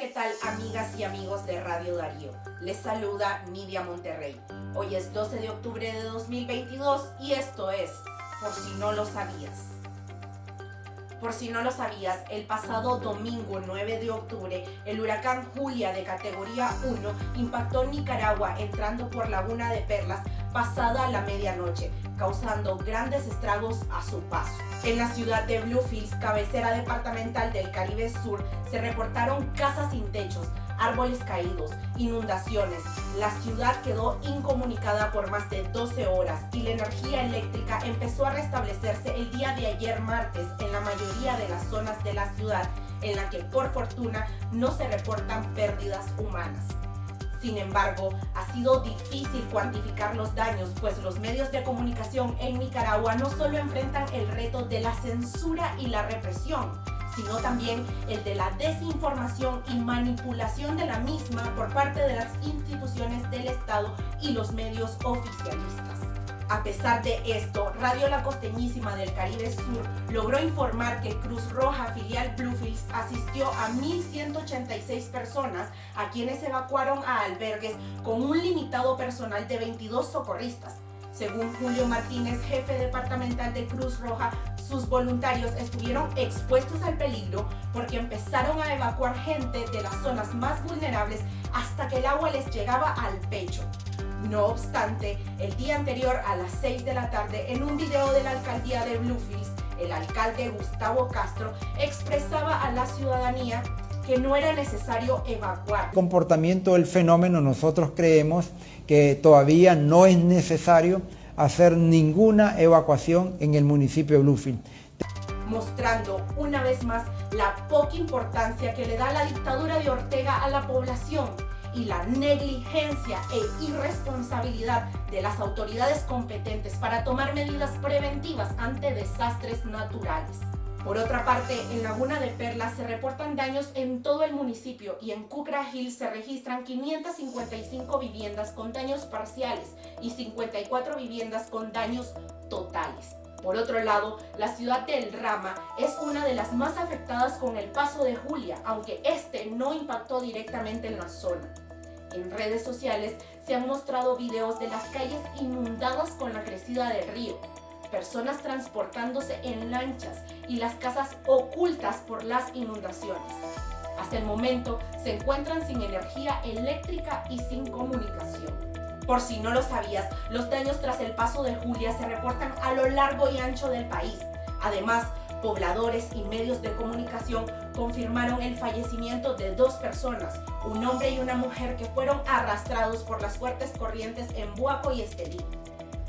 ¿qué tal amigas y amigos de Radio Darío? Les saluda Nidia Monterrey. Hoy es 12 de octubre de 2022 y esto es, por si no lo sabías. Por si no lo sabías, el pasado domingo 9 de octubre, el huracán Julia de categoría 1 impactó Nicaragua entrando por Laguna de Perlas pasada la medianoche, causando grandes estragos a su paso. En la ciudad de Bluefields, cabecera departamental del Caribe Sur, se reportaron casas sin techos, árboles caídos, inundaciones. La ciudad quedó incomunicada por más de 12 horas y la energía eléctrica empezó a restablecerse el día de ayer martes en la mayoría de las zonas de la ciudad en la que por fortuna no se reportan pérdidas humanas. Sin embargo, ha sido difícil cuantificar los daños, pues los medios de comunicación en Nicaragua no solo enfrentan el reto de la censura y la represión, sino también el de la desinformación y manipulación de la misma por parte de las instituciones del Estado y los medios oficialistas. A pesar de esto, Radio La Costeñísima del Caribe Sur logró informar que Cruz Roja filial Bluefields asistió a 1.186 personas a quienes evacuaron a albergues con un limitado personal de 22 socorristas. Según Julio Martínez, jefe departamental de Cruz Roja, sus voluntarios estuvieron expuestos al peligro porque empezaron a evacuar gente de las zonas más vulnerables hasta que el agua les llegaba al pecho. No obstante, el día anterior a las 6 de la tarde, en un video de la alcaldía de Bluefields, el alcalde Gustavo Castro expresaba a la ciudadanía que no era necesario evacuar. El comportamiento del fenómeno nosotros creemos que todavía no es necesario hacer ninguna evacuación en el municipio de Bluefield. Mostrando una vez más la poca importancia que le da la dictadura de Ortega a la población y la negligencia e irresponsabilidad de las autoridades competentes para tomar medidas preventivas ante desastres naturales. Por otra parte, en Laguna de Perlas se reportan daños en todo el municipio y en Cucra Hill se registran 555 viviendas con daños parciales y 54 viviendas con daños totales. Por otro lado, la ciudad de El Rama es una de las más afectadas con el paso de Julia, aunque este no impactó directamente en la zona. En redes sociales se han mostrado videos de las calles inundadas con la crecida del río, personas transportándose en lanchas y las casas ocultas por las inundaciones. Hasta el momento se encuentran sin energía eléctrica y sin comunicación. Por si no lo sabías, los daños tras el paso de Julia se reportan a lo largo y ancho del país. Además, pobladores y medios de comunicación confirmaron el fallecimiento de dos personas, un hombre y una mujer que fueron arrastrados por las fuertes corrientes en Buaco y Estelí.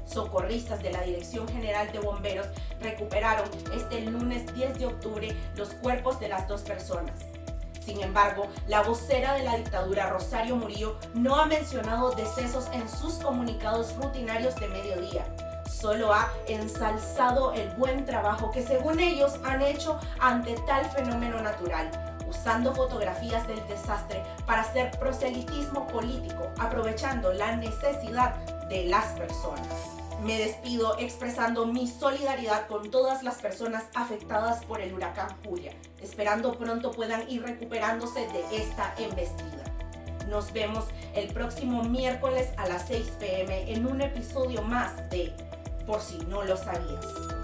Socorristas de la Dirección General de Bomberos recuperaron este lunes 10 de octubre los cuerpos de las dos personas. Sin embargo, la vocera de la dictadura, Rosario Murillo, no ha mencionado decesos en sus comunicados rutinarios de mediodía. Solo ha ensalzado el buen trabajo que según ellos han hecho ante tal fenómeno natural, usando fotografías del desastre para hacer proselitismo político, aprovechando la necesidad de las personas. Me despido expresando mi solidaridad con todas las personas afectadas por el huracán Julia, esperando pronto puedan ir recuperándose de esta embestida. Nos vemos el próximo miércoles a las 6 pm en un episodio más de Por si no lo sabías.